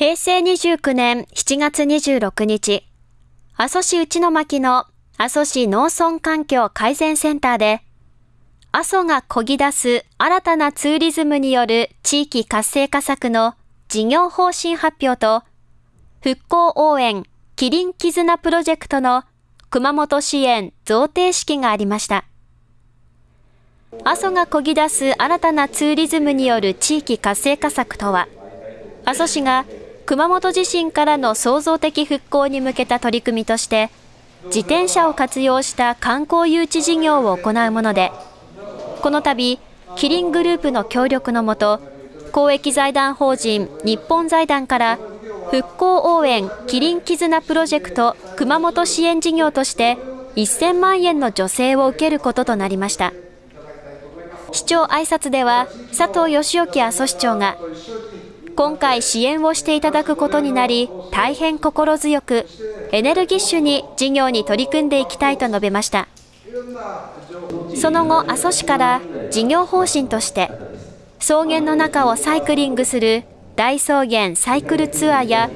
平成29年7月26日、阿蘇市内巻の阿蘇市農村環境改善センターで、阿蘇がこぎ出す新たなツーリズムによる地域活性化策の事業方針発表と、復興応援キリン絆プロジェクトの熊本支援贈呈式がありました。阿蘇がこぎ出す新たなツーリズムによる地域活性化策とは、阿蘇市が熊本地震からの創造的復興に向けた取り組みとして、自転車を活用した観光誘致事業を行うもので、この度、キリングループの協力のもと、公益財団法人日本財団から復興応援キリン絆プロジェクト熊本支援事業として1000万円の助成を受けることとなりました。市長挨拶では佐藤義興阿蘇市長が今回支援をしていただくことになり、大変心強く、エネルギッシュに事業に取り組んでいきたいと述べました。その後、阿蘇市から事業方針として、草原の中をサイクリングする大草原サイクルツアーや、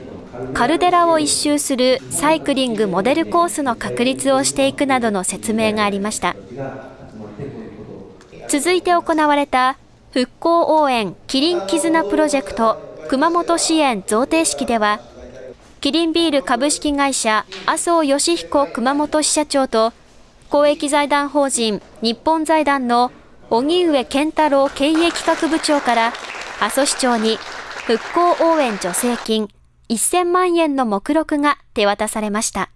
カルデラを一周するサイクリングモデルコースの確立をしていくなどの説明がありました。続いて行われた復興応援キリン絆プロジェクト熊本支援贈呈式では、キリンビール株式会社麻生義彦熊本支社長と、公益財団法人日本財団の荻上健太郎経営企画部長から、阿蘇市長に復興応援助成金1000万円の目録が手渡されました。